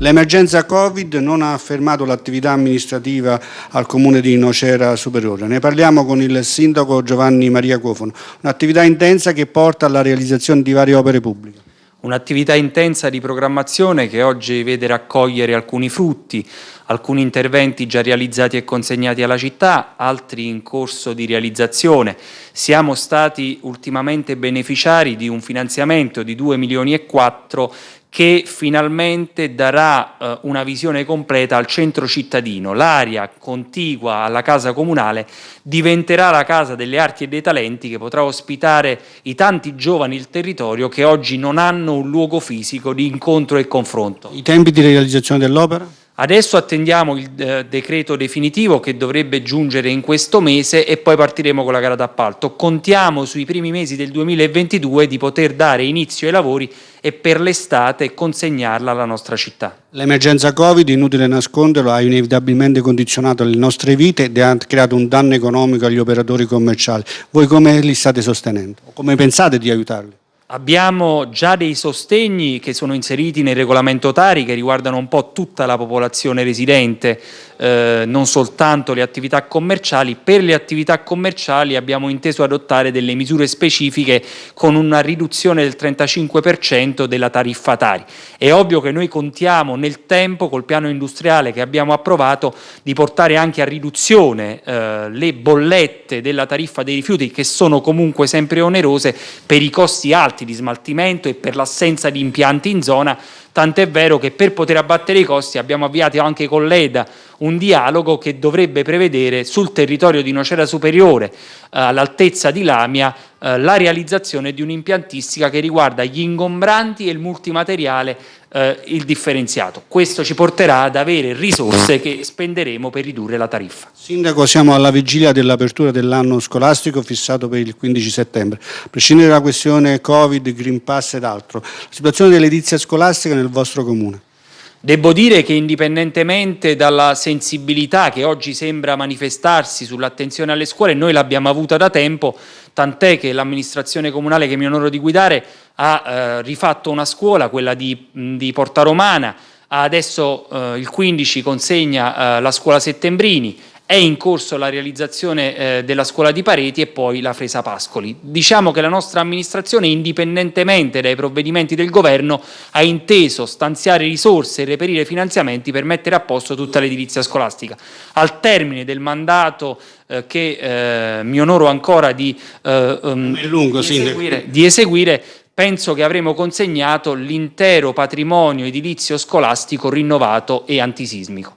L'emergenza Covid non ha fermato l'attività amministrativa al comune di Nocera Superiore. Ne parliamo con il sindaco Giovanni Maria Cofono, un'attività intensa che porta alla realizzazione di varie opere pubbliche. Un'attività intensa di programmazione che oggi vede raccogliere alcuni frutti, alcuni interventi già realizzati e consegnati alla città, altri in corso di realizzazione. Siamo stati ultimamente beneficiari di un finanziamento di 2 milioni e 4 che finalmente darà eh, una visione completa al centro cittadino. L'area contigua alla casa comunale diventerà la casa delle arti e dei talenti che potrà ospitare i tanti giovani del territorio che oggi non hanno un luogo fisico di incontro e confronto. I tempi di realizzazione dell'opera? Adesso attendiamo il eh, decreto definitivo che dovrebbe giungere in questo mese e poi partiremo con la gara d'appalto. Contiamo sui primi mesi del 2022 di poter dare inizio ai lavori e per l'estate consegnarla alla nostra città. L'emergenza Covid, inutile nasconderlo, ha inevitabilmente condizionato le nostre vite ed ha creato un danno economico agli operatori commerciali. Voi come li state sostenendo? Come pensate di aiutarli? Abbiamo già dei sostegni che sono inseriti nel regolamento Tari che riguardano un po' tutta la popolazione residente, eh, non soltanto le attività commerciali. Per le attività commerciali abbiamo inteso adottare delle misure specifiche con una riduzione del 35% della tariffa Tari. È ovvio che noi contiamo nel tempo col piano industriale che abbiamo approvato di portare anche a riduzione eh, le bollette della tariffa dei rifiuti che sono comunque sempre onerose per i costi alti di smaltimento e per l'assenza di impianti in zona, tant'è vero che per poter abbattere i costi abbiamo avviato anche con l'EDA un dialogo che dovrebbe prevedere sul territorio di Nocera Superiore, eh, all'altezza di Lamia, eh, la realizzazione di un'impiantistica che riguarda gli ingombranti e il multimateriale eh, il differenziato. Questo ci porterà ad avere risorse che spenderemo per ridurre la tariffa. Sindaco, siamo alla vigilia dell'apertura dell'anno scolastico fissato per il 15 settembre. A prescindere dalla questione Covid, Green Pass ed altro, la situazione dell'edizia scolastica nel vostro comune? Devo dire che indipendentemente dalla sensibilità che oggi sembra manifestarsi sull'attenzione alle scuole, noi l'abbiamo avuta da tempo, tant'è che l'amministrazione comunale che mi onoro di guidare ha eh, rifatto una scuola, quella di, di Porta Romana, adesso eh, il 15 consegna eh, la scuola Settembrini, è in corso la realizzazione eh, della scuola di Pareti e poi la Fresa Pascoli. Diciamo che la nostra amministrazione, indipendentemente dai provvedimenti del governo, ha inteso stanziare risorse e reperire finanziamenti per mettere a posto tutta l'edilizia scolastica. Al termine del mandato eh, che eh, mi onoro ancora di, um, lungo, di, eseguire, di eseguire penso che avremo consegnato l'intero patrimonio edilizio scolastico rinnovato e antisismico.